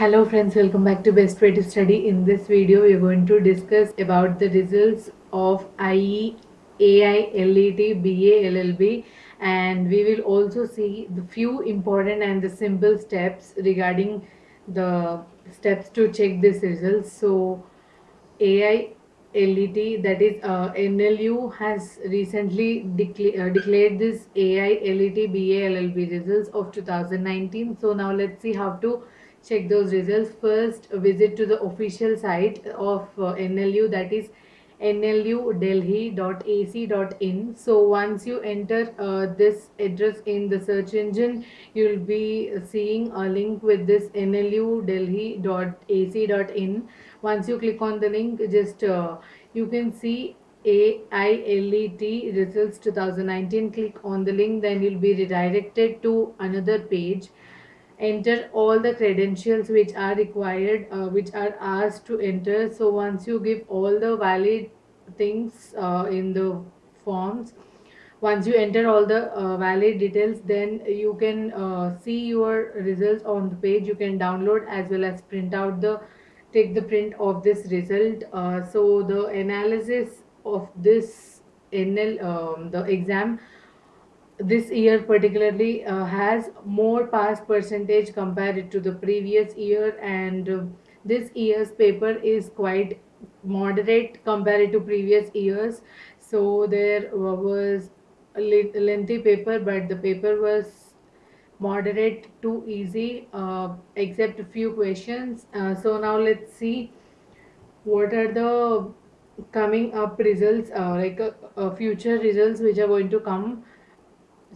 Hello friends, welcome back to Best Way to Study. In this video, we are going to discuss about the results of IE, AI, LET, BA, LLB and we will also see the few important and the simple steps regarding the steps to check these results. So AI, LET that is uh, NLU has recently decla uh, declared this AI, LET, BA, LLB results of 2019. So now let's see how to check those results. First visit to the official site of uh, nlu that is nludelhi.ac.in so once you enter uh, this address in the search engine you'll be seeing a link with this nludelhi.ac.in once you click on the link just uh, you can see AILET results 2019 click on the link then you'll be redirected to another page enter all the credentials which are required uh, which are asked to enter. So once you give all the valid things uh, in the forms once you enter all the uh, valid details then you can uh, see your results on the page. You can download as well as print out the take the print of this result. Uh, so the analysis of this nl um, the exam this year particularly uh, has more pass percentage compared to the previous year. And uh, this year's paper is quite moderate compared to previous years. So there was a lengthy paper but the paper was moderate to easy uh, except a few questions. Uh, so now let's see what are the coming up results uh, like uh, future results which are going to come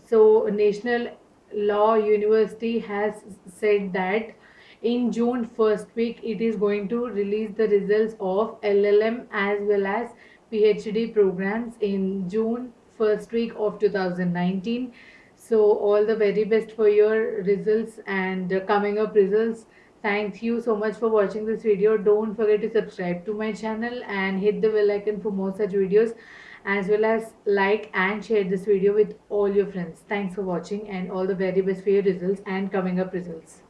so National Law University has said that in June first week it is going to release the results of LLM as well as PhD programs in June first week of 2019 so all the very best for your results and coming up results. Thank you so much for watching this video. Don't forget to subscribe to my channel and hit the bell icon for more such videos as well as like and share this video with all your friends. Thanks for watching and all the very best for your results and coming up results